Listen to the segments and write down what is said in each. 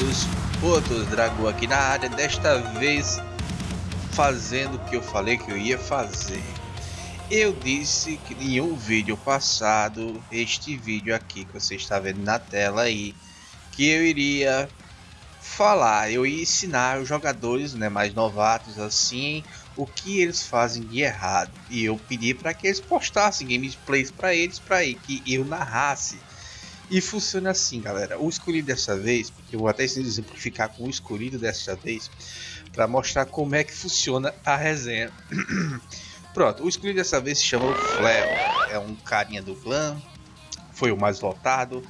Seus outros dragão aqui na área, desta vez fazendo o que eu falei que eu ia fazer. Eu disse que em um vídeo passado, este vídeo aqui que você está vendo na tela aí, que eu iria falar, eu ia ensinar os jogadores né, mais novatos assim, o que eles fazem de errado. E eu pedi para que eles postassem gameplays para eles, para que eu narrasse. E funciona assim, galera. O escolhido dessa vez, eu vou até exemplificar com o escolhido dessa vez, para mostrar como é que funciona a resenha. Pronto, o escolhido dessa vez se chama Fleo. É um carinha do clã, foi o mais votado.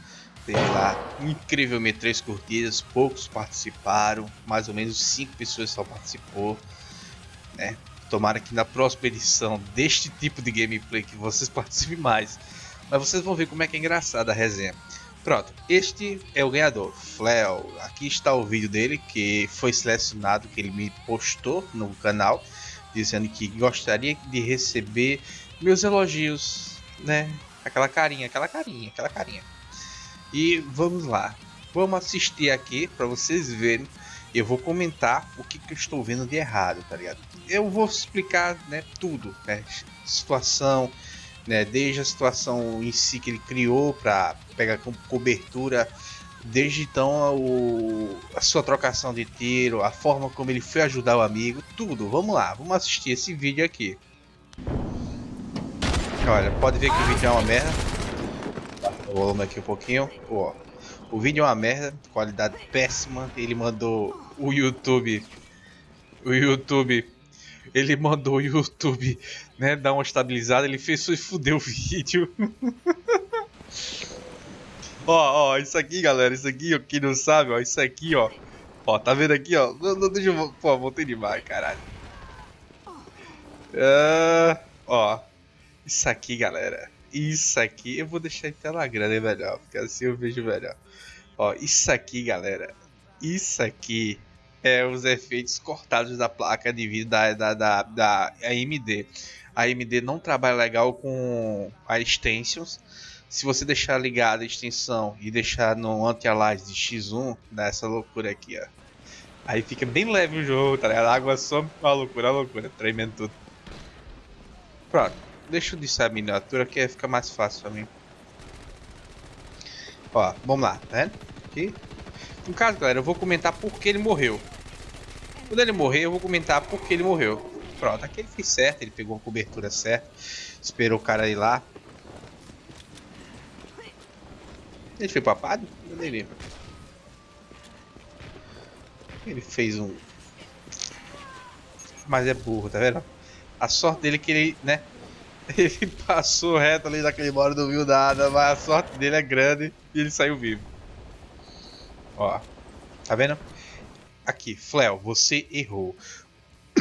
Teve lá incrivelmente três curtidas, poucos participaram, mais ou menos cinco pessoas só participou. Né? Tomara que na próxima edição deste tipo de gameplay que vocês participem mais. Mas vocês vão ver como é que é engraçada a resenha. Pronto, este é o ganhador, Fleo. Aqui está o vídeo dele que foi selecionado, que ele me postou no canal, dizendo que gostaria de receber meus elogios, né? Aquela carinha, aquela carinha, aquela carinha. E vamos lá, vamos assistir aqui para vocês verem. Eu vou comentar o que, que eu estou vendo de errado, tá ligado? Eu vou explicar, né, tudo, né? Situação, né? Desde a situação em si que ele criou para pegar cobertura, desde então o, a sua trocação de tiro, a forma como ele foi ajudar o amigo, tudo. Vamos lá, vamos assistir esse vídeo aqui. Olha, pode ver que o vídeo é uma merda. O volume aqui um pouquinho. Ó, o vídeo é uma merda, qualidade péssima. Ele mandou o YouTube, o YouTube ele mandou o YouTube, né, dar uma estabilizada, ele fez e fudeu o vídeo. ó, ó, isso aqui, galera, isso aqui, ó, quem não sabe, ó, isso aqui, ó. Ó, tá vendo aqui, ó? Não, não deixa eu... Pô, voltei demais, caralho. Uh, ó, isso aqui, galera. Isso aqui, eu vou deixar em tela grande melhor, porque assim eu vejo melhor. Ó, isso aqui, galera. Isso aqui é, os efeitos cortados da placa de vídeo da, da, da, da AMD. A AMD não trabalha legal com a extensions. Se você deixar ligada a extensão e deixar no anti-alias de X1, dá essa loucura aqui, ó. Aí fica bem leve o jogo, tá ligado? A água só uma loucura, uma loucura, tremendo tudo. Pronto, deixa eu deixar a miniatura que fica mais fácil pra mim. Ó, vamos lá, tá vendo? Aqui, no caso, galera, eu vou comentar por que ele morreu. Quando ele morrer, eu vou comentar por que ele morreu. Pronto, aqui ele fez certo, ele pegou a cobertura certa. Esperou o cara ir lá. Ele foi papado? Eu nem lembro. Ele fez um... Mas é burro, tá vendo? A sorte dele é que ele, né? Ele passou reto ali naquele modo, não viu nada, mas a sorte dele é grande e ele saiu vivo. Ó, tá vendo? Aqui, Fleo, você errou.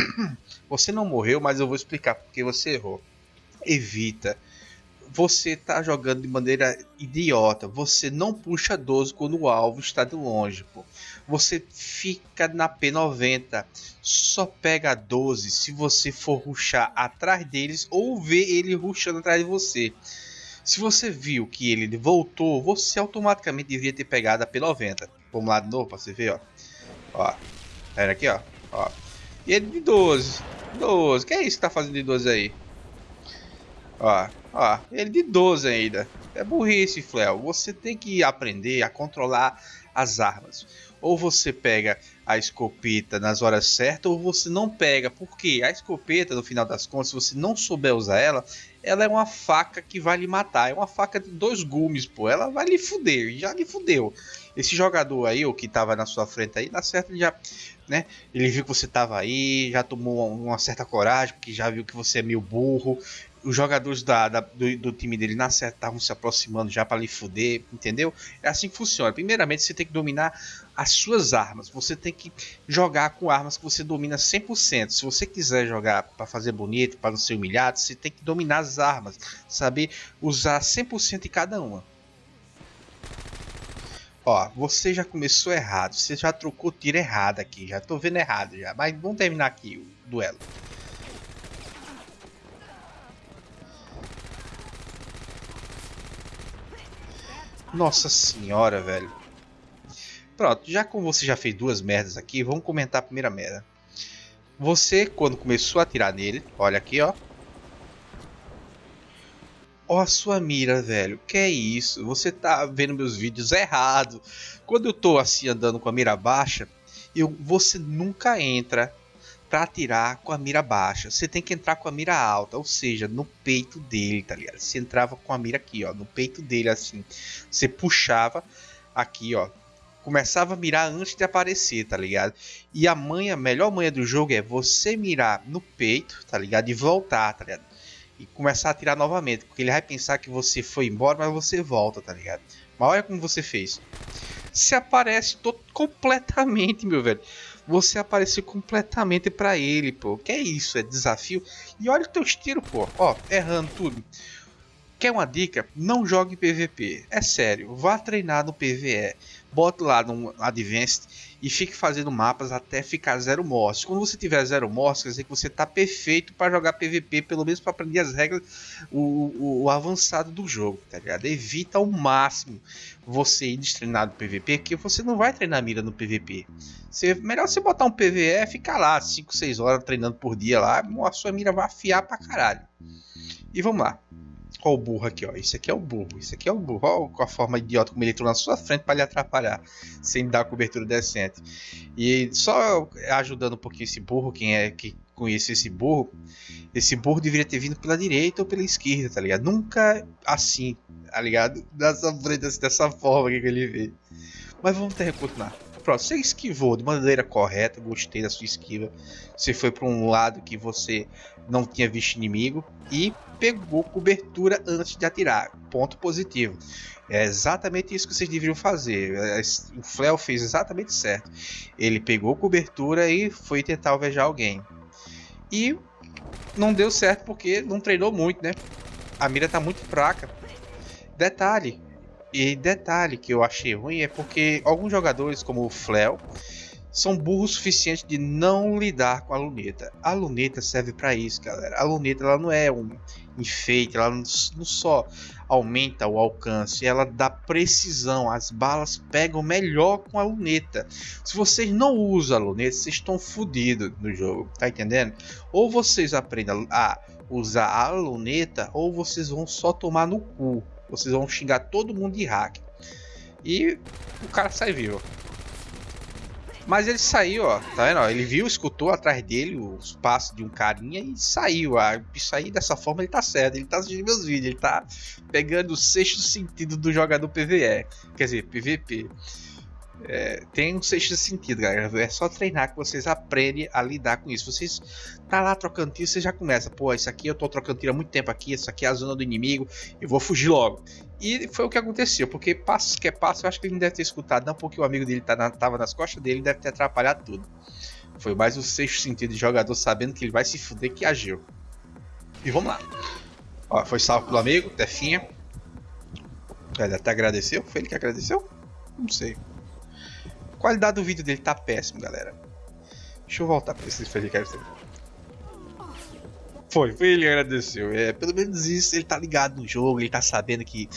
você não morreu, mas eu vou explicar porque você errou. Evita. Você tá jogando de maneira idiota. Você não puxa 12 quando o alvo está de longe. Pô. Você fica na P90. Só pega 12 se você for ruxar atrás deles ou ver ele ruxando atrás de você. Se você viu que ele voltou, você automaticamente devia ter pegado a P90. Vamos lá de novo pra você ver, ó. Ó. Era aqui, ó. Ó. E ele de 12. 12. Que é isso que tá fazendo de 12 aí? Ó. Ó. Ele de 12 ainda. É burrice, Fleo. Você tem que aprender a controlar as armas. Ou você pega a escopeta nas horas certas, ou você não pega. Porque a escopeta, no final das contas, se você não souber usar ela, ela é uma faca que vai lhe matar. É uma faca de dois gumes, pô. Ela vai lhe fuder. Já lhe fudeu. Esse jogador aí, o que tava na sua frente aí, dá certo, ele já, né? Ele viu que você tava aí, já tomou uma certa coragem, porque já viu que você é meio burro. Os jogadores da, da do, do, time dele na certa estavam se aproximando já para lhe fuder, entendeu? É assim que funciona. Primeiramente, você tem que dominar as suas armas. Você tem que jogar com armas que você domina 100%. Se você quiser jogar para fazer bonito, para não ser humilhado, você tem que dominar as armas, saber usar 100% de cada uma. Ó, você já começou errado. Você já trocou tiro errado aqui. Já tô vendo errado já. Mas vamos terminar aqui o duelo. Nossa senhora, velho. Pronto, já como você já fez duas merdas aqui, vamos comentar a primeira merda. Você, quando começou a atirar nele, olha aqui, ó. Ó a sua mira, velho. Que é isso? Você tá vendo meus vídeos errado. Quando eu tô assim andando com a mira baixa, eu, você nunca entra para atirar com a mira baixa. Você tem que entrar com a mira alta, ou seja, no peito dele, tá ligado? Você entrava com a mira aqui, ó, no peito dele assim. Você puxava aqui, ó. Começava a mirar antes de aparecer, tá ligado? E a manha, a melhor manha do jogo é você mirar no peito, tá ligado? E voltar, tá ligado? E começar a atirar novamente, porque ele vai pensar que você foi embora, mas você volta, tá ligado? Mas olha como você fez. Se aparece todo completamente, meu velho você aparecer completamente para ele, pô. Que é isso? É desafio. E olha o teu estilo, pô. Ó, errando tudo. Quer uma dica? Não jogue PVP. É sério, vá treinar no PVE. Bota lá no Advanced e fique fazendo mapas até ficar zero mortes. Quando você tiver zero mortes, quer dizer que você está perfeito para jogar PVP, pelo menos para aprender as regras, o, o, o, avançado do jogo, tá ligado? Evita ao máximo você ir destreinado no PVP, porque você não vai treinar mira no PVP. Você, melhor você botar um PVE, ficar lá 5, 6 horas treinando por dia lá, a sua mira vai afiar pra caralho. E vamos lá. Ó o burro aqui, ó. Isso aqui é o burro. Isso aqui é o burro. Ó com a forma idiota como ele entrou na sua frente para lhe atrapalhar. Sem dar cobertura decente. E só ajudando um pouquinho esse burro, quem é que conhece esse burro, esse burro deveria ter vindo pela direita ou pela esquerda, tá ligado? Nunca assim, tá ligado? Dessa dessa forma que ele vê. Mas vamos ter que continuar. Pronto, você esquivou de maneira correta, gostei da sua esquiva. Você foi para um lado que você não tinha visto inimigo e pegou cobertura antes de atirar. Ponto positivo. É exatamente isso que vocês deveriam fazer. É, o Fleo fez exatamente certo. Ele pegou cobertura e foi tentar alvejar alguém. E não deu certo porque não treinou muito, né? A mira está muito fraca. Detalhe, e detalhe que eu achei ruim é porque alguns jogadores, como o Fleo, são burros o suficiente de não lidar com a luneta. A luneta serve para isso, galera. A luneta ela não é um enfeite, ela não, só aumenta o alcance, ela dá precisão. As balas pegam melhor com a luneta. Se vocês não usam a luneta, vocês estão fodidos no jogo, tá entendendo? Ou vocês aprendem a usar a luneta, ou vocês vão só tomar no cu. Vocês vão xingar todo mundo de hack. E o cara sai vivo. Mas ele saiu, ó. Tá vendo? Ele viu, escutou atrás dele os passos de um carinha e saiu. Ah, isso aí, dessa forma, ele tá certo. Ele tá assistindo meus vídeos. Ele tá pegando o sexto sentido do jogador PVE. Quer dizer, PVP. É, tem um sexto sentido, galera. É só treinar que vocês aprendem a lidar com isso. Vocês tá lá trocando tiro, você já começa. Pô, isso aqui eu tô trocando tiro há muito tempo aqui. Isso aqui é a zona do inimigo. Eu vou fugir logo. E foi o que aconteceu. Porque passos que é passo, eu acho que ele não deve ter escutado. Não, porque o amigo dele tá na, tava nas costas dele, deve ter atrapalhado tudo. Foi mais o sexto sentido de jogador sabendo que ele vai se fuder que agiu. E vamos lá. Ó, foi salvo pelo amigo, Tefinha. Ele até agradeceu. Foi ele que agradeceu? Não sei. Qualidade do vídeo dele tá péssimo, galera. Deixa eu voltar pra esse podcast. Foi, foi ele que agradeceu. É, pelo menos isso, ele tá ligado no jogo, ele tá sabendo que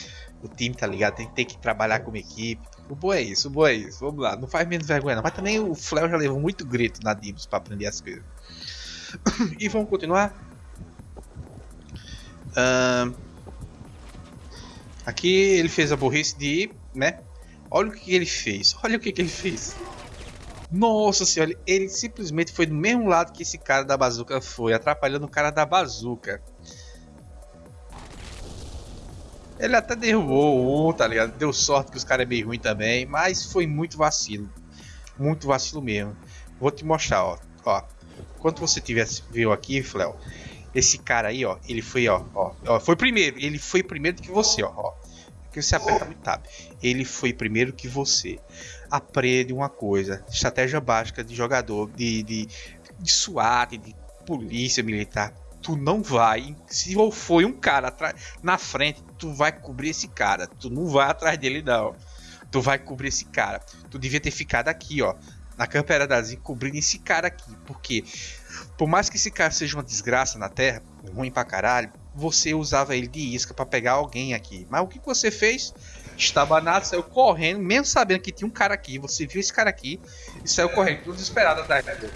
o time tá ligado, tem, tem que trabalhar como equipe. O bom é isso, o bom é isso. Vamos lá, não faz menos vergonha não. Mas também o Fleo já levou muito grito na Dibs pra aprender as coisas. e vamos continuar. Uh, aqui ele fez a burrice de, né, Olha o que ele fez. Olha o que, ele fez. Nossa senhora, ele simplesmente foi do mesmo lado que esse cara da bazuca foi, atrapalhando o cara da bazuca. Ele até derrubou um, tá ligado? Deu sorte que os caras é meio ruim também, mas foi muito vacilo. Muito vacilo mesmo. Vou te mostrar, ó. ó. Quando você tivesse viu aqui, Fleo, esse cara aí, ó, ele foi, ó, ó, ó, foi primeiro, ele foi primeiro do que você, ó, ó que você aperta muito tab. Ele foi primeiro que você. Aprende uma coisa: estratégia básica de jogador, de, de, de SWAT, de polícia militar. Tu não vai. Se foi um cara na frente, tu vai cobrir esse cara. Tu não vai atrás dele, não. Tu vai cobrir esse cara. Tu devia ter ficado aqui, ó. Na câmera da Zin, cobrindo esse cara aqui. Porque, por mais que esse cara seja uma desgraça na Terra, ruim pra caralho, você usava ele de isca para pegar alguém aqui. Mas o que você fez? Estabanado, saiu correndo, mesmo sabendo que tinha um cara aqui. Você viu esse cara aqui e saiu correndo, tudo desesperado atrás dele.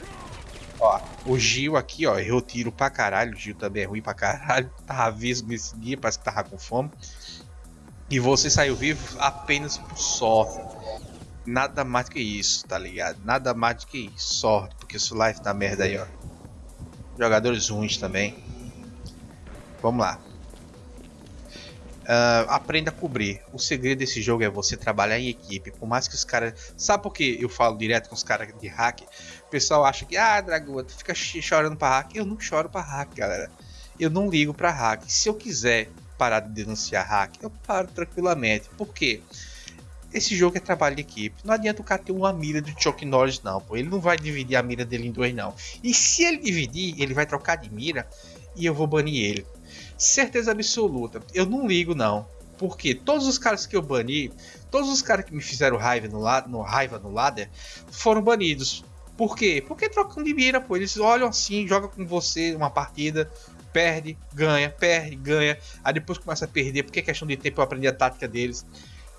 Ó, o Gil aqui, ó, errou tiro pra caralho. O Gil também é ruim pra caralho. Tava vesgo nesse dia, parece que tava com fome. E você saiu vivo apenas por sorte. Nada mais do que isso, tá ligado? Nada mais do que isso. Sorte, porque o life tá merda aí, ó. Jogadores ruins também. Vamos lá. Uh, aprenda a cobrir. O segredo desse jogo é você trabalhar em equipe. Por mais que os caras. Sabe por que eu falo direto com os caras de hack? O pessoal acha que, ah, Dragoa, tu fica chorando pra hack. Eu não choro pra hack, galera. Eu não ligo pra hack. Se eu quiser parar de denunciar hack, eu paro tranquilamente. Por quê? Esse jogo é trabalho de equipe. Não adianta o cara ter uma mira de Chuck Norris, não. Pô. Ele não vai dividir a mira dele em dois, não. E se ele dividir, ele vai trocar de mira e eu vou banir ele. Certeza absoluta. Eu não ligo, não. Porque todos os caras que eu bani, todos os caras que me fizeram raiva no, no, raiva no ladder, foram banidos. Por quê? Porque trocam de mira, pô. Eles olham assim, jogam com você uma partida, perde, ganha, perde, ganha. Aí depois começa a perder, porque é questão de tempo eu aprendi a tática deles.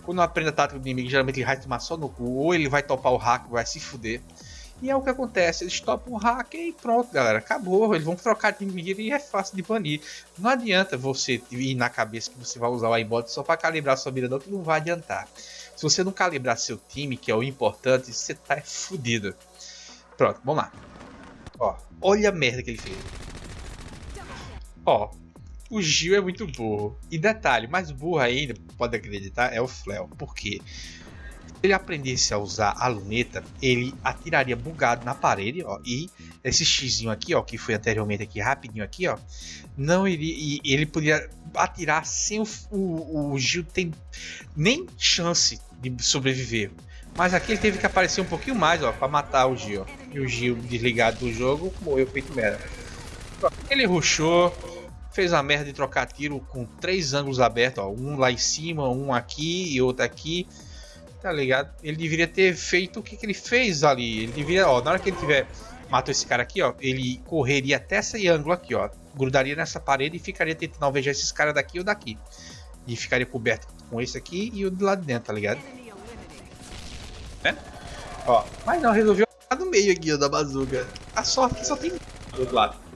Quando eu aprendo a tática do inimigo, geralmente ele vai tomar só no cu, ou ele vai topar o hack, vai se fuder. E é o que acontece, eles topam o hack e pronto, galera, acabou. Eles vão trocar de mira e é fácil de banir. Não adianta você ir na cabeça que você vai usar o aimbot só para calibrar sua mira, não, que não vai adiantar. Se você não calibrar seu time, que é o importante, você tá fudido. Pronto, vamos lá. Ó, olha a merda que ele fez. Ó, o Gil é muito burro. E detalhe, mais burro ainda, pode acreditar, é o Fleo. Por quê? Se ele aprendesse a usar a luneta, ele atiraria bugado na parede, ó, e esse xizinho aqui, ó, que foi anteriormente aqui, rapidinho aqui, ó, não iria, ele poderia atirar sem o, o, o Gil tem nem chance de sobreviver. Mas aqui ele teve que aparecer um pouquinho mais, ó, para matar o Gil. E o Gil desligado do jogo morreu feito merda. Ele ruxou, fez a merda de trocar tiro com três ângulos abertos, ó, um lá em cima, um aqui e outro aqui. Tá ligado? Ele deveria ter feito o que, que ele fez ali. Ele deveria, ó, na hora que ele tiver matou esse cara aqui, ó, ele correria até esse ângulo aqui, ó, grudaria nessa parede e ficaria tentando alvejar esses caras daqui ou daqui. E ficaria coberto com esse aqui e o do lado de dentro, tá ligado? É? Ó, mas não, resolveu no meio aqui, ó, da bazuca. A sorte é que só tem do outro lado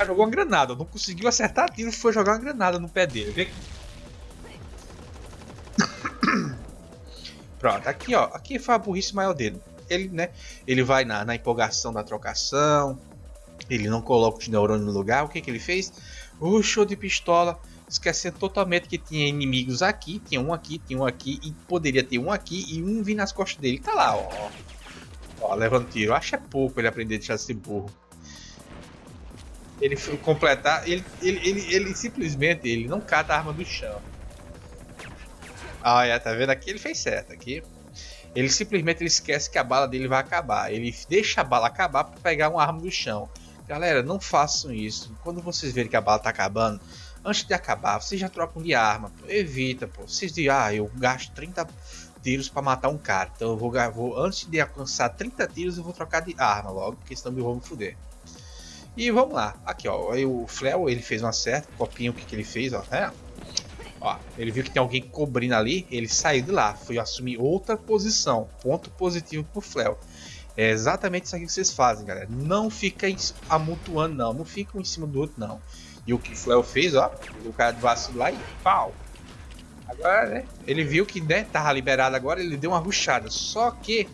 cara jogou uma granada, não conseguiu acertar tiro, foi jogar uma granada no pé dele. Vê? Pronto, aqui ó, aqui foi a burrice maior dele. Ele, né, ele vai na, na empolgação da trocação, ele não coloca os neurônios no lugar, o que que ele fez? Rushou de pistola, esquecendo totalmente que tinha inimigos aqui, tinha um aqui, tinha um aqui, e poderia ter um aqui e um vir nas costas dele. Tá lá, ó. Ó, levando tiro. Acho é pouco ele aprender a deixar de ser burro ele completar, ele, ele, ele, ele, simplesmente ele não cata a arma do chão. Ah, é, tá vendo aqui? Ele fez certo aqui. Ele simplesmente ele esquece que a bala dele vai acabar. Ele deixa a bala acabar para pegar uma arma do chão. Galera, não façam isso. Quando vocês verem que a bala tá acabando, antes de acabar, vocês já trocam de arma. Pô. Evita, pô. Vocês dizem, ah, eu gasto 30 tiros para matar um cara. Então eu vou, vou, antes de alcançar 30 tiros, eu vou trocar de arma logo, porque senão eu vou me fuder. E vamos lá. Aqui, ó. O Fleo, ele fez uma certa. Copinho, o que, que ele fez, ó. É. Ó, ele viu que tem alguém cobrindo ali. Ele saiu de lá. Foi assumir outra posição. Ponto positivo pro Fleo. É exatamente isso aqui que vocês fazem, galera. Não fica amontoando, não. Não fica um em cima do outro, não. E o que o Fleo fez, ó. O cara de vacilar e pau. Agora, né? Ele viu que, né, tava liberado agora. Ele deu uma ruchada. Só que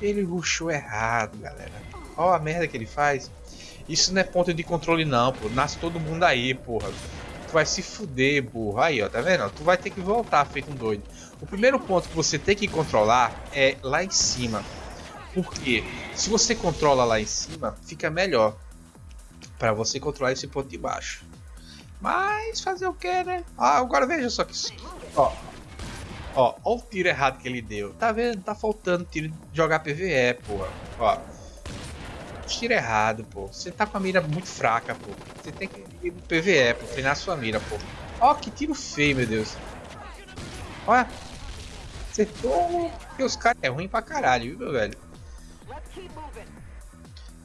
ele ruxou errado, galera. Ó a merda que ele faz. Isso não é ponto de controle não, pô. Nasce todo mundo aí, porra. Tu vai se fuder, burro. Aí, ó, tá vendo? Tu vai ter que voltar feito um doido. O primeiro ponto que você tem que controlar é lá em cima. Porque se você controla lá em cima, fica melhor. para você controlar esse ponto de baixo. Mas fazer o que, né? Ah, agora veja só que... Ó, ó, ó o tiro errado que ele deu. Tá vendo? Tá faltando tiro de jogar PVE, porra. Ó, tiro errado, pô. Você tá com a mira muito fraca, pô. Você tem que ir no PVE, pô, treinar sua mira, pô. Ó, que tiro feio, meu Deus. Olha. Acertou. E os caras é ruim pra caralho, viu, meu velho?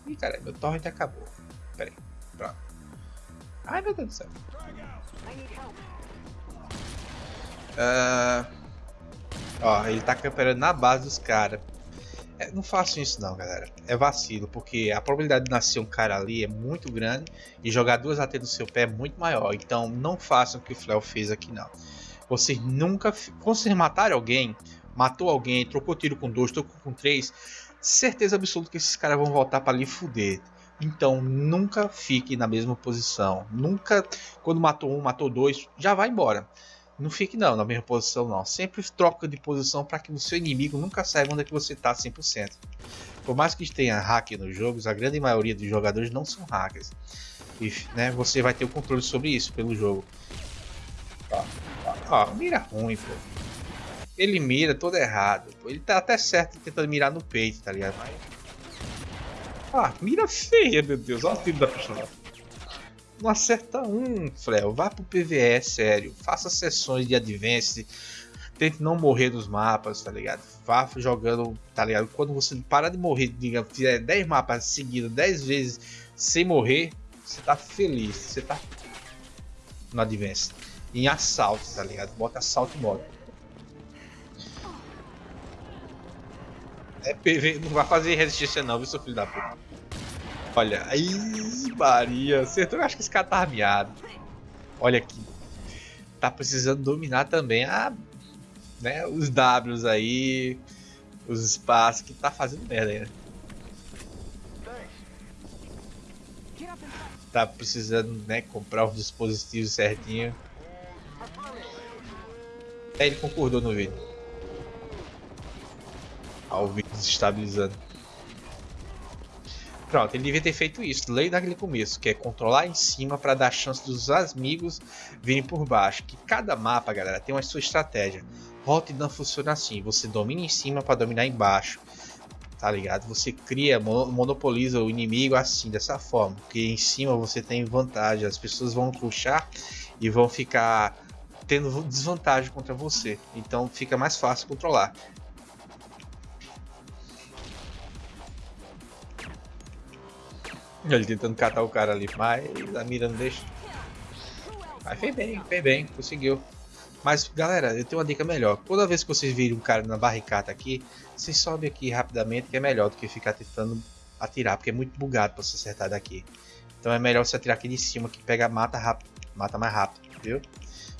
Ih, cara, meu torrent acabou. Pera aí. Pronto. Ai, meu Deus do céu. Uh, Ó, ele tá camperando na base dos caras. É, não façam isso não, galera. É vacilo, porque a probabilidade de nascer um cara ali é muito grande e jogar duas AT no seu pé é muito maior. Então não façam o que o Fleo fez aqui não. Vocês nunca... Quando vocês matarem alguém, matou alguém, trocou tiro com dois, trocou com três, certeza absoluta que esses caras vão voltar para ali fuder. Então nunca fique na mesma posição. Nunca, quando matou um, matou dois, já vai embora. Não fique não na mesma posição não. Sempre troca de posição para que o seu inimigo nunca saiba onde é que você está 100%. Por mais que tenha hack nos jogos, a grande maioria dos jogadores não são hackers. E né, você vai ter o controle sobre isso pelo jogo. Ó, ó, ó mira ruim, pô. Ele mira todo errado. Pô. Ele tá até certo tentando mirar no peito, tá ligado? Ah, mira feia, meu Deus. Olha o tiro da pistola. Não acerta um, Frel. Vá pro PVE, sério. Faça sessões de Advance. Tente não morrer nos mapas, tá ligado? Vá jogando, tá ligado? Quando você parar de morrer, diga, fizer 10 mapas seguidos 10 vezes sem morrer, você tá feliz. Você tá no Advance. Em assalto, tá ligado? Bota assalto modo. É PV, não vai fazer resistência não, viu, seu filho da puta. Olha, aí, Maria, acertou. Eu acho que esse cara tá armeado. Olha aqui. Tá precisando dominar também a, né, os Ws aí, os espaços, que tá fazendo merda aí, né? Tá precisando, né, comprar os dispositivos certinho. É, ele concordou no vídeo. Ao vídeo desestabilizando. Pronto, ele devia ter feito isso, lei daquele começo, que é controlar em cima para dar chance dos amigos virem por baixo. Que cada mapa, galera, tem uma sua estratégia. Rotterdam funciona assim, você domina em cima para dominar embaixo. Tá ligado? Você cria, monopoliza o inimigo assim, dessa forma. Porque em cima você tem vantagem, as pessoas vão puxar e vão ficar tendo desvantagem contra você. Então fica mais fácil controlar. Ele tentando catar o cara ali, mas a mira não deixa. Mas fez bem, fez bem, conseguiu. Mas galera, eu tenho uma dica melhor. Toda vez que vocês virem um cara na barricada aqui, vocês sobem aqui rapidamente, que é melhor do que ficar tentando atirar, porque é muito bugado para você acertar daqui. Então é melhor você atirar aqui de cima, que pega mata rápido, mata mais rápido, viu?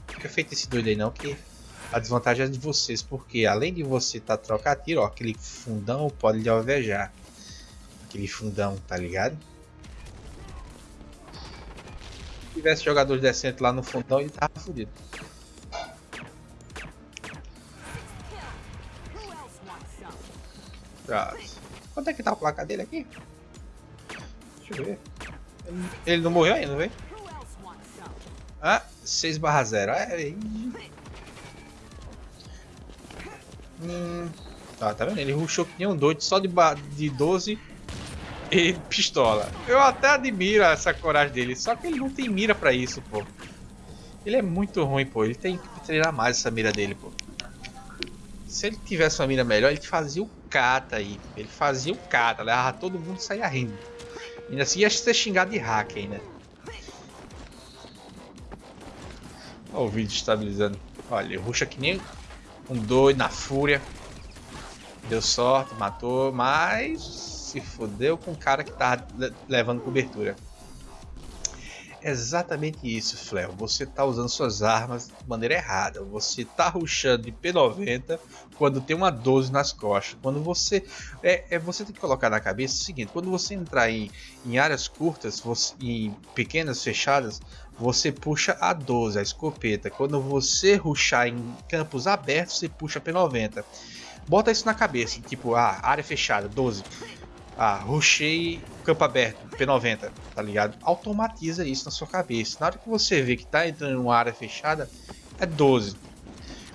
Fica feito esse doido aí não, que a desvantagem é de vocês, porque além de você tá trocar tiro, ó, aquele fundão pode lhe alvejar. Aquele fundão, tá ligado? Tivesse jogadores decentes lá no fundão, ele tava fodido. Quanto é que tá o placar dele aqui? Deixa eu ver. Ele, não morreu ainda, vem? Ah, 6 barra 0. É, hum, tá, tá vendo? Ele rushou que nem um doido só de, de 12 e pistola. Eu até admiro essa coragem dele, só que ele não tem mira pra isso, pô. Ele é muito ruim, pô. Ele tem que treinar mais essa mira dele, pô. Se ele tivesse uma mira melhor, ele fazia o cata aí. Ele fazia o cata, levava todo mundo e saía rindo. Ainda assim ia ser xingado de hack ainda. Olha o vídeo estabilizando. Olha, ruxa que nem um doido na fúria. Deu sorte, matou, mas se fodeu com o cara que tá levando cobertura. Exatamente isso, Fleo. Você tá usando suas armas de maneira errada. Você tá ruxando de P90 quando tem uma 12 nas costas. Quando você. É, é, você tem que colocar na cabeça o seguinte: quando você entrar em, em áreas curtas, você, em pequenas fechadas, você puxa a 12, a escopeta. Quando você ruxar em campos abertos, você puxa a P90. Bota isso na cabeça, tipo, ah, área fechada, 12 ah, rushei campo aberto, P90, tá ligado? Automatiza isso na sua cabeça. Na hora que você vê que tá entrando em uma área fechada, é 12.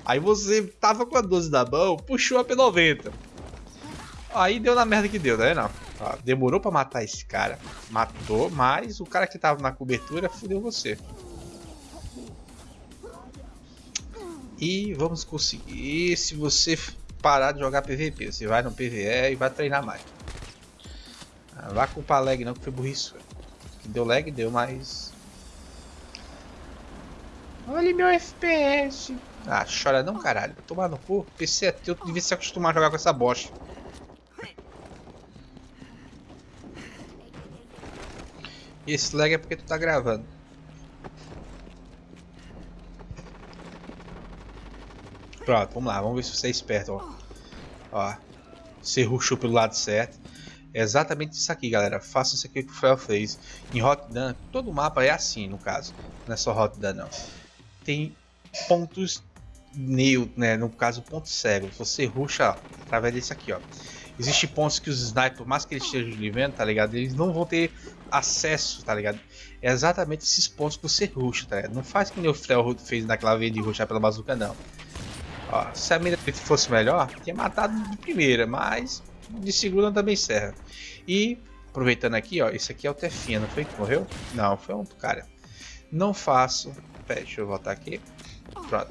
Aí você tava com a 12 da mão, puxou a P90. Aí deu na merda que deu, né? Não. Ah, demorou pra matar esse cara. Matou, mas o cara que tava na cobertura fudeu você. E vamos conseguir se você parar de jogar PVP. Você vai no PVE e vai treinar mais. Não vai culpar lag não, que foi burrice. Que deu lag, deu, mas... Olha meu FPS. Ah, chora não, caralho. Tomar no cu. PC é teu, tu devia se acostumar a jogar com essa bosta. E esse lag é porque tu tá gravando. Pronto, vamos lá. Vamos ver se você é esperto, ó. Ó. Você rushou pelo lado certo. É exatamente isso aqui, galera. Faça isso aqui que o Fel fez. Em Rotterdam, todo mapa é assim, no caso. Não é só Rotterdam, não. Tem pontos neutros, né? No caso, ponto cego. Você ruxa através desse aqui, ó. Existem pontos que os snipers, por mais que eles estejam vivendo, tá ligado? Eles não vão ter acesso, tá ligado? É exatamente esses pontos que você ruxa, tá ligado? Não faz que nem o Fel fez naquela vez de ruxar pela bazuca, não. Ó, se a mira fosse melhor, tinha matado de primeira, mas de segunda também serve. E, aproveitando aqui, ó, esse aqui é o Tefinha, não foi que morreu? Não, foi um cara. Não faço... Pera, deixa eu voltar aqui. Pronto.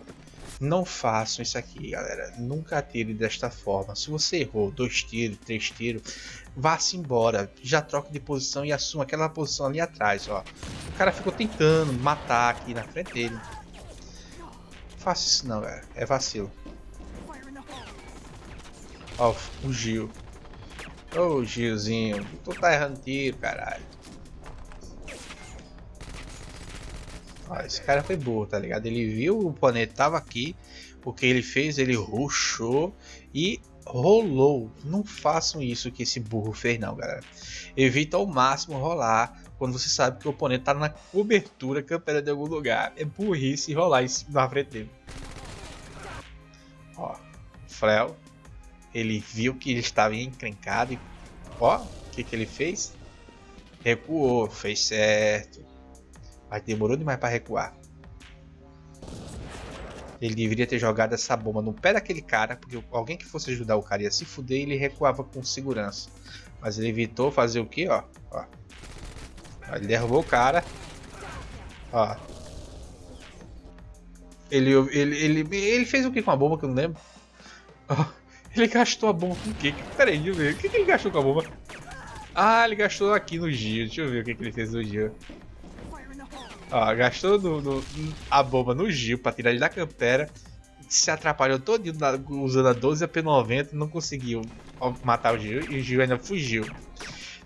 Não façam isso aqui, galera. Nunca atire desta forma. Se você errou dois tiros, três tiros, vá-se embora. Já troque de posição e assuma aquela posição ali atrás, ó. O cara ficou tentando matar aqui na frente dele. Faça isso não, galera. É vacilo. Ó, Gil. Ô, oh, Gilzinho, tu tá errando tiro, caralho. Ó, esse cara foi burro, tá ligado? Ele viu o planeta tava aqui, o que ele fez, ele ruxou e rolou. Não façam isso que esse burro fez não, galera. Evita ao máximo rolar quando você sabe que o oponente tá na cobertura campeira de algum lugar. É burrice rolar isso na frente dele. Ó, Frel ele viu que ele estava encrencado e ó, o que, que ele fez? Recuou, fez certo. Mas demorou demais para recuar. Ele deveria ter jogado essa bomba no pé daquele cara, porque alguém que fosse ajudar o cara ia se fuder e ele recuava com segurança. Mas ele evitou fazer o que, ó, ó. Ele derrubou o cara. Ó. Ele, ele, ele, ele fez o que com a bomba que eu não lembro? Ó. Ele gastou a bomba com o quê? Peraí, deixa eu ver. O que, que ele gastou com a bomba? Ah, ele gastou aqui no Gio. Deixa eu ver o que, que ele fez no Gio. Ó, gastou no, no, a bomba no Gil pra tirar ele da campera. Se atrapalhou todo usando a 12 a P90 não conseguiu matar o Gil. E o Gil ainda fugiu.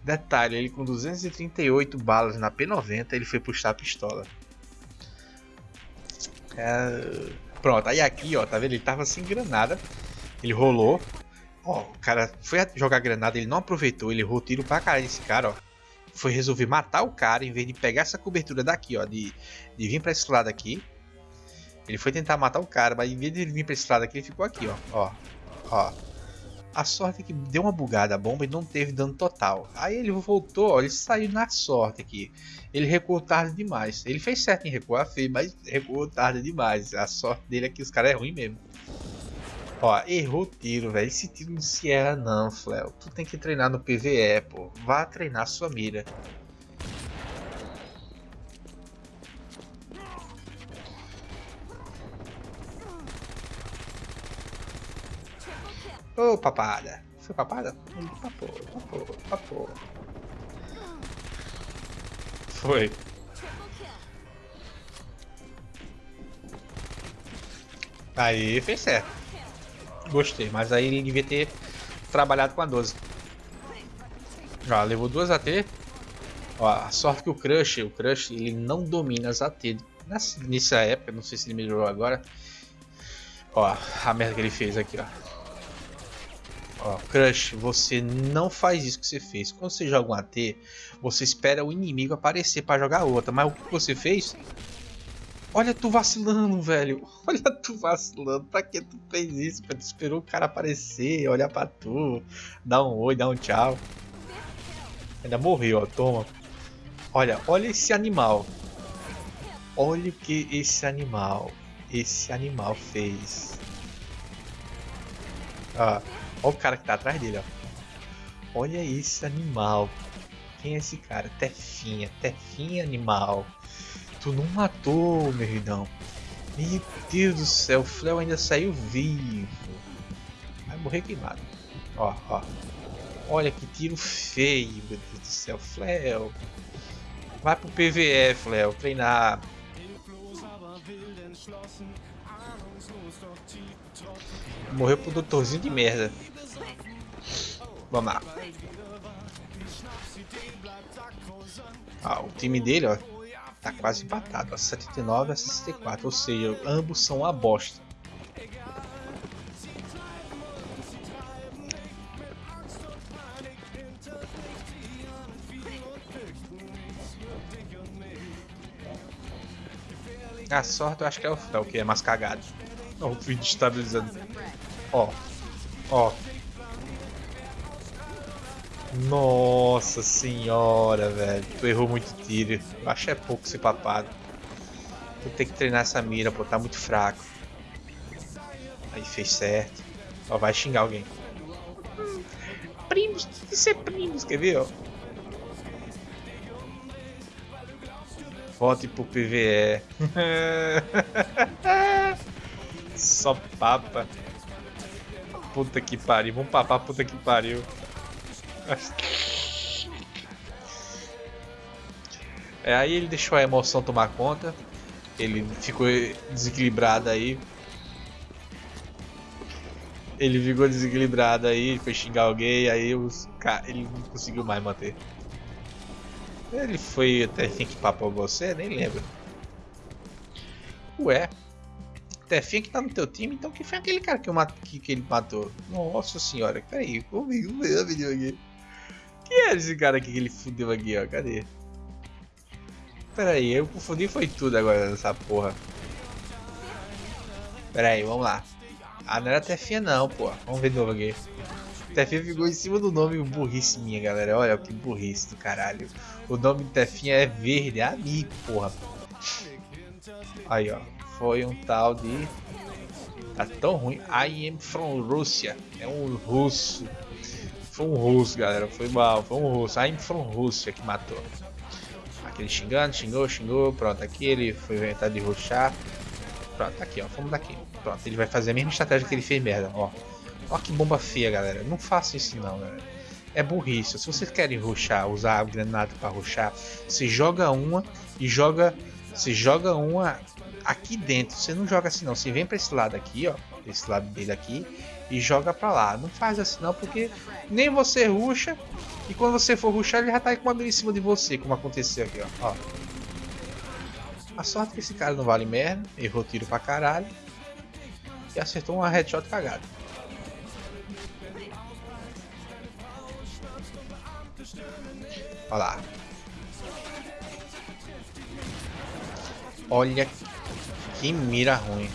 Detalhe, ele com 238 balas na P90 ele foi puxar a pistola. É... Pronto, aí aqui ó, tá vendo? Ele tava sem granada. Ele rolou. Ó, o cara foi jogar granada, ele não aproveitou, ele errou tiro pra caralho desse cara, ó. Foi resolver matar o cara em vez de pegar essa cobertura daqui, ó. De, de vir pra esse lado aqui. Ele foi tentar matar o cara, mas em vez de vir pra esse lado aqui, ele ficou aqui, ó. Ó. Ó. A sorte é que deu uma bugada a bomba e não teve dano total. Aí ele voltou, ó, ele saiu na sorte aqui. Ele recuou tarde demais. Ele fez certo em recuar, fez, mas recuou tarde demais. A sorte dele é que os caras é ruim mesmo. Ó, errou tiro, velho. Esse tiro não se erra não, Fleo. Tu tem que treinar no PVE, pô. Vá treinar sua mira. Ô, oh, papada. Foi papada? Papou, papou, papou. Foi. Aí, fez certo. Gostei, mas aí ele devia ter trabalhado com a 12. Já levou duas AT. Ó, a sorte que o Crush, o Crush, ele não domina as AT. Nessa, nessa época, não sei se ele melhorou agora. Ó, a merda que ele fez aqui, ó. Ó, Crush, você não faz isso que você fez. Quando você joga um AT, você espera o inimigo aparecer para jogar outra. Mas o que você fez? Olha tu vacilando, velho. Olha tu vacilando. Pra que tu fez isso? Tu esperou o cara aparecer, olhar pra tu, dar um oi, dar um tchau. Ainda morreu, ó. Toma. Olha, olha esse animal. Olha o que esse animal, esse animal fez. Olha o cara que tá atrás dele, ó. Olha esse animal. Quem é esse cara? Tefinha, Tefinha animal. Tu não matou, meu irmão. Meu Deus do céu, o Fleo ainda saiu vivo. Vai morrer queimado. Ó, ó. Olha que tiro feio, meu Deus do céu, Fleo. Vai pro PVE, Fleo, treinar. Morreu pro doutorzinho de merda. Vamos lá. Ah, o time dele, ó, tá quase empatado, ó, 79 a 64, ou seja, ambos são uma bosta. A sorte eu acho que é o que é mais cagado. Ó, o vídeo estabilizando. Ó. Ó. Nossa senhora, velho. Tu errou muito tiro. Eu acho que é pouco esse papado. Tu tem que treinar essa mira, pô. Tá muito fraco. Aí fez certo. Ó, vai xingar alguém. Primos, isso é primos, quer ver, ó? Volte pro PVE. Só papa. Puta que pariu. Vamos papar puta que pariu. É, aí ele deixou a emoção tomar conta. Ele ficou desequilibrado aí. Ele ficou desequilibrado aí, foi xingar alguém, aí os, ele não conseguiu mais manter. Ele foi até quem que papou você? Nem lembro. Ué. Tefinha que tá no teu time, então quem foi aquele cara que, eu que, que ele matou? Nossa senhora, peraí, vamos ver a Quem é esse cara aqui que ele fudeu aqui, ó? Cadê? Peraí, eu confundi foi tudo agora nessa porra. Peraí, vamos lá. Ah, não era Tefinha não, pô. Vamos ver de novo aqui. Tefinha ficou em cima do nome burrice minha, galera. Olha que burrice do caralho. O nome de Tefinha é verde, é amigo, porra. Aí, ó. Foi um tal de... Tá tão ruim. I am from Russia. É um russo. Foi um russo, galera. Foi mal. Foi um russo. I am from Russia que matou. Aquele xingando, xingou, xingou. Pronto, aqui ele foi inventar de ruxar. Pronto, aqui, ó. Vamos daqui. Pronto, ele vai fazer a mesma estratégia que ele fez merda, ó. Ó que bomba feia, galera. Não faça isso não, galera. É burrice. Se vocês querem ruxar, usar a granada para ruxar, você joga uma e joga. Você joga uma aqui dentro. Você não joga assim não. Você vem para esse lado aqui, ó. Esse lado dele aqui. E joga para lá. Não faz assim não, porque nem você ruxa. E quando você for ruxar, ele já tá com uma mira em cima de você, como aconteceu aqui, ó. ó. A sorte é que esse cara não vale merda. Errou tiro pra caralho. E acertou uma headshot cagada. Olha lá. Olha que mira ruim.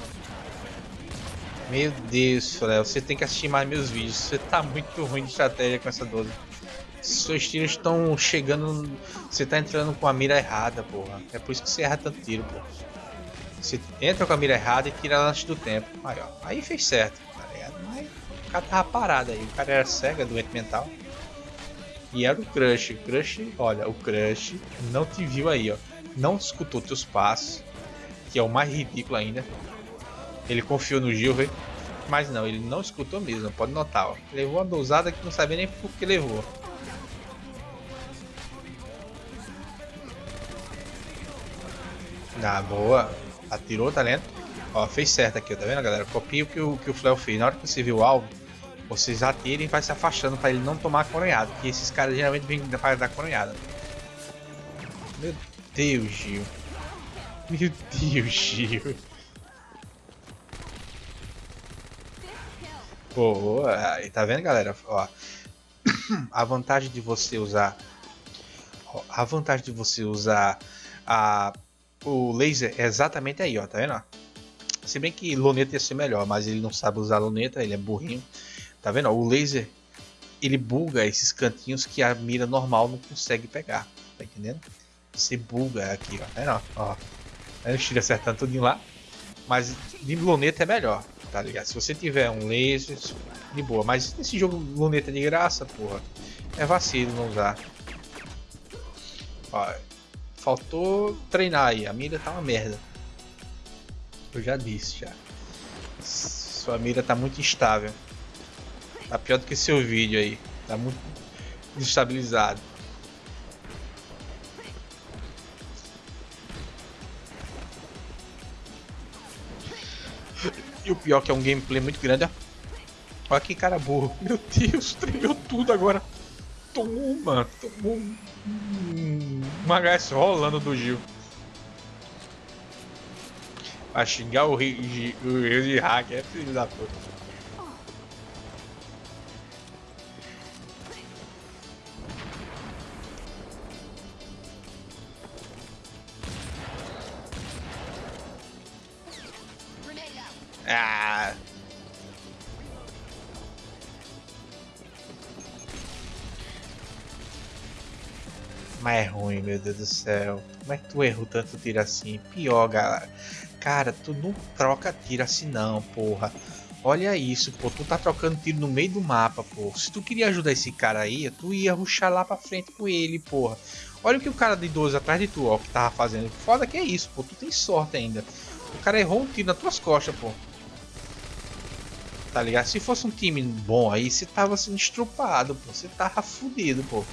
Meu Deus, você tem que assistir mais meus vídeos. Você tá muito ruim de estratégia com essa 12. Seus tiros estão chegando. Você tá entrando com a mira errada, porra. É por isso que você erra tanto tiro, porra. Você entra com a mira errada e tira antes do tempo. Aí, ó. Aí fez certo, tá ligado? Mas o cara tava parado aí. O cara era cega, doente mental. E era o Crush. O Crush, olha, o Crush não te viu aí, ó. Não escutou teus passos, que é o mais ridículo ainda. Ele confiou no Gilver, mas não, ele não escutou mesmo, pode notar, ó. Levou uma dosada que não sabia nem por que levou. Ah, boa. Atirou, tá lendo? Ó, fez certo aqui, tá vendo, galera? Copia o que o, que o Fleo fez. Na hora que você viu o alvo, vocês atirem e vai se afastando para ele não tomar a coronhada. Porque esses caras geralmente vêm para dar coronhada. Meu Deus, Gil. Meu Deus, Gil. Boa. E tá vendo, galera? Ó, a vantagem de você usar... Ó, a vantagem de você usar a, o laser é exatamente aí, ó. Tá vendo? Se bem que luneta ia ser melhor, mas ele não sabe usar luneta, ele é burrinho. Tá vendo? O laser ele buga esses cantinhos que a mira normal não consegue pegar. Tá entendendo? Você buga aqui, ó. Tá vendo? Ó. Aí o tiro acertando tudo lá. Mas de luneta é melhor, tá ligado? Se você tiver um laser, de boa. Mas nesse jogo luneta de graça, porra, é vacilo não usar. Ó, faltou treinar aí. A mira tá uma merda. Eu já disse já. Sua mira tá muito instável. Tá pior do que seu vídeo aí. Tá muito desestabilizado. O pior que é um gameplay muito grande. Olha que cara burro. Meu Deus, tremeu tudo agora. Toma, tomou um, uma HS rolando do Gil. Vai xingar o Rio de hacker, é filho da puta. Mas é ruim, meu Deus do céu. Como é que tu errou tanto tiro assim? Pior, galera. Cara, tu não troca tiro assim não, porra. Olha isso, pô. Tu tá trocando tiro no meio do mapa, pô. Se tu queria ajudar esse cara aí, tu ia ruxar lá pra frente com ele, porra. Olha o que o cara de 12 atrás de tu, ó, que tava fazendo. Foda que é isso, pô. Tu tem sorte ainda. O cara errou um tiro nas tuas costas, pô tá ligado? Se fosse um time bom aí, você tava sendo estrupado, pô. Você tava fudido, pô.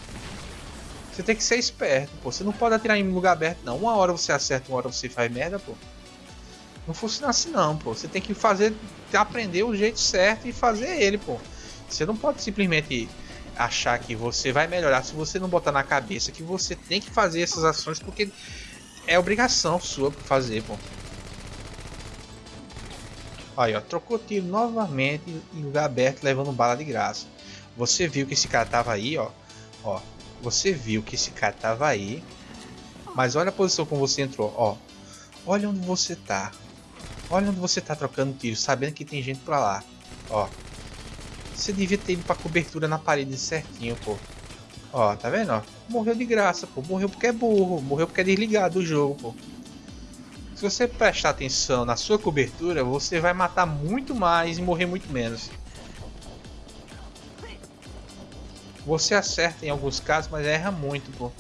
Você tem que ser esperto, pô. Você não pode atirar em lugar aberto, não. Uma hora você acerta, uma hora você faz merda, pô. Não funciona assim, não, pô. Você tem que fazer, aprender o jeito certo e fazer ele, pô. Você não pode simplesmente achar que você vai melhorar se você não botar na cabeça que você tem que fazer essas ações porque é obrigação sua fazer, pô. Aí, ó, trocou tiro novamente em lugar aberto, levando bala de graça. Você viu que esse cara tava aí, ó. Ó, você viu que esse cara tava aí. Mas olha a posição como você entrou, ó. Olha onde você tá. Olha onde você tá trocando tiro, sabendo que tem gente pra lá. Ó. Você devia ter ido pra cobertura na parede certinho, pô. Ó, tá vendo, ó? Morreu de graça, pô. Morreu porque é burro. Morreu porque é desligado o jogo, pô. Se você prestar atenção na sua cobertura, você vai matar muito mais e morrer muito menos. Você acerta em alguns casos, mas erra muito, pô.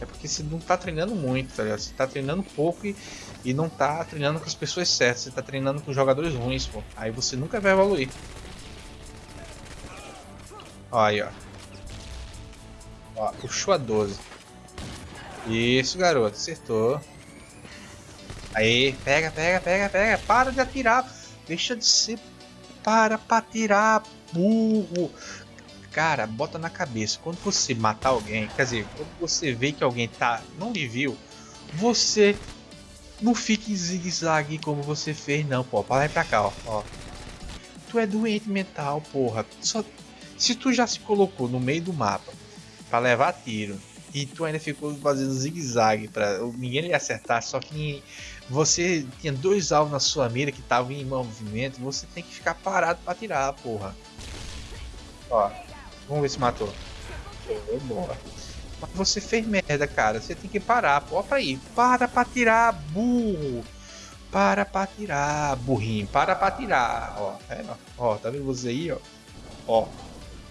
É porque você não tá treinando muito, tá ligado? Você tá treinando pouco e, e não tá treinando com as pessoas certas. Você tá treinando com jogadores ruins, pô. Aí você nunca vai evoluir. Ó, aí, ó. Ó, puxou a 12. Isso, garoto. Acertou. Aí, pega, pega, pega, pega. Para de atirar. Deixa de ser. Para pra atirar, burro. Cara, bota na cabeça. Quando você matar alguém, quer dizer, quando você vê que alguém tá não lhe viu, você não fique em zigue-zague como você fez, não, pô. Para lá pra cá, ó. ó. Tu é doente mental, porra. Só... Se tu já se colocou no meio do mapa para levar tiro e tu ainda ficou fazendo zigue-zague para ninguém lhe acertar, só que você tinha dois alvos na sua mira que estavam em movimento, você tem que ficar parado para tirar, porra. Ó, vamos ver se matou. Mas você fez merda, cara. Você tem que parar, pô. Pra aí. Para pra tirar, burro. Para pra tirar, burrinho. Para pra tirar. Ó, é, ó. ó tá vendo você aí, ó? Ó.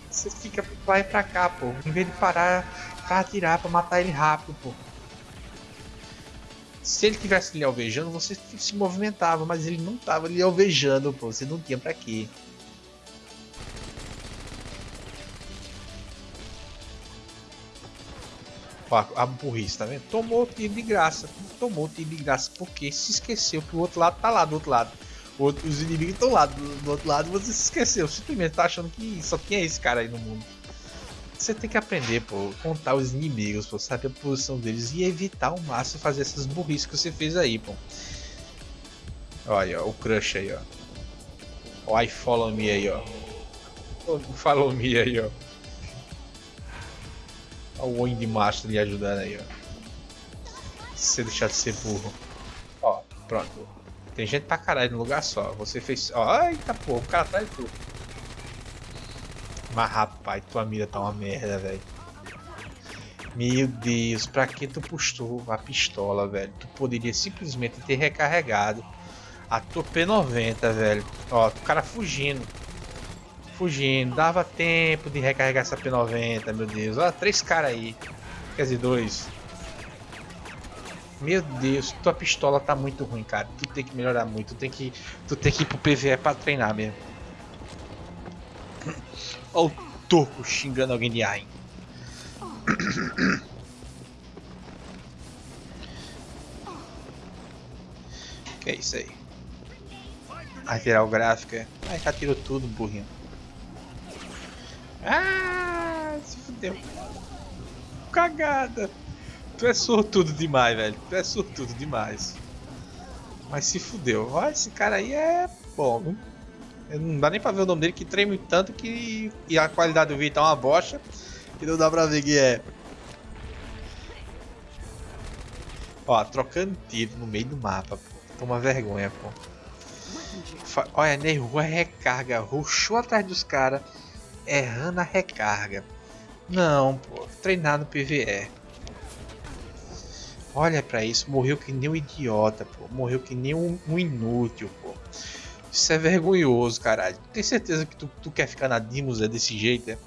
Você fica, vai pra cá, pô. Em vez de parar pra atirar, pra matar ele rápido, pô. Se ele tivesse lhe alvejando, você se movimentava, mas ele não estava lhe alvejando, pô. Você não tinha para quê. A burrice, tá vendo? Tomou tiro de graça. Tomou tiro de graça porque se esqueceu que o outro lado tá lá do outro lado. Os inimigos estão lá do, do outro lado você se esqueceu. Simplesmente tá achando que só tinha esse cara aí no mundo. Você tem que aprender, pô, contar os inimigos, pô, saber a posição deles e evitar ao máximo fazer essas burrices que você fez aí, pô. Olha, ó, o crush aí, ó. O follow me aí, ó. O follow me aí, ó. O Wind Master lhe ajudando aí, ó. Se deixar de ser burro. Ó, pronto. Tem gente pra caralho no lugar só. Você fez. Ó, eita porra, o cara atrás de tudo. Mas rapaz, tua mira tá uma merda, velho. Meu Deus, pra que tu postou a pistola, velho? Tu poderia simplesmente ter recarregado a tua P90, velho. Ó, o cara fugindo. Fugindo. Dava tempo de recarregar essa P90, meu Deus. Ó, três caras aí. Quer dizer, dois. Meu Deus, tua pistola tá muito ruim, cara. Tu tem que melhorar muito. Tu tem que, tu tem que ir pro PVE pra treinar mesmo. Olha o Turco xingando alguém de Ain. que é isso aí? O gráfico, é. Ai, já tirou tudo, burrinho. Ah, se fudeu. Cagada. Tu é sortudo demais, velho. Tu é sortudo demais. Mas se fudeu. Olha, esse cara aí é bom? Não dá nem pra ver o nome dele, que treme tanto que... E a qualidade do vídeo tá uma bosta. Que não dá pra ver que é. Ó, trocando tiro no meio do mapa, pô. Toma vergonha, pô. Olha, nervou a recarga. Ruxou atrás dos caras. Errando a recarga. Não, pô. Treinar no PVE. Olha pra isso. Morreu que nem um idiota, pô. Morreu que nem um, um inútil, pô. Isso é vergonhoso, caralho. Tem certeza que tu, tu quer ficar na Dimos é desse jeito, é?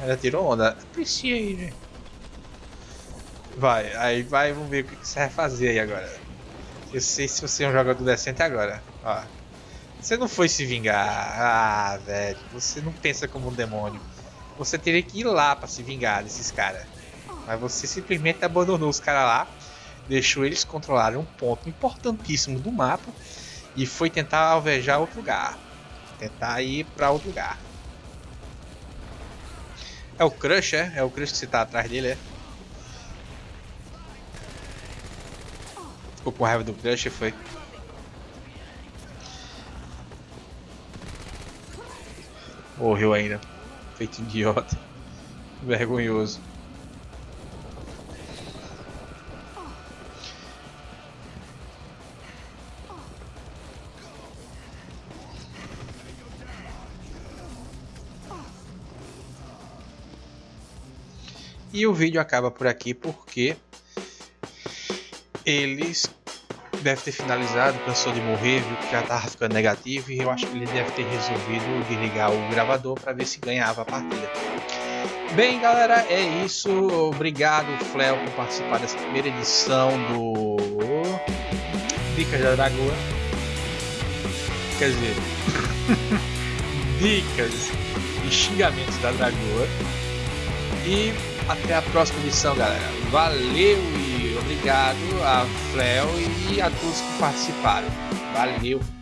Ela tirou onda. Apreciei, né? Vai, aí vai, vamos ver o que você vai fazer aí agora. Eu sei se você é um jogador decente agora. Ó. Você não foi se vingar. Ah, velho. Você não pensa como um demônio. Você teria que ir lá para se vingar desses caras. Mas você simplesmente abandonou os caras lá. Deixou eles controlarem um ponto importantíssimo do mapa. E foi tentar alvejar outro lugar. Tentar ir para outro lugar. É o Crush, é? É o Crush que você tá atrás dele, é? Ficou com raiva do Crush, foi? Morreu ainda. Feito idiota. Vergonhoso. E o vídeo acaba por aqui porque eles deve ter finalizado, cansou de morrer, viu que já tava ficando negativo e eu acho que ele deve ter resolvido desligar o gravador para ver se ganhava a partida. Bem, galera, é isso. Obrigado, Fleo, por participar dessa primeira edição do Dicas da Dragoa. Quer dizer, dicas e xingamentos da Dragoa. E até a próxima edição, galera. Valeu obrigado a Fleo e a todos que participaram. Valeu!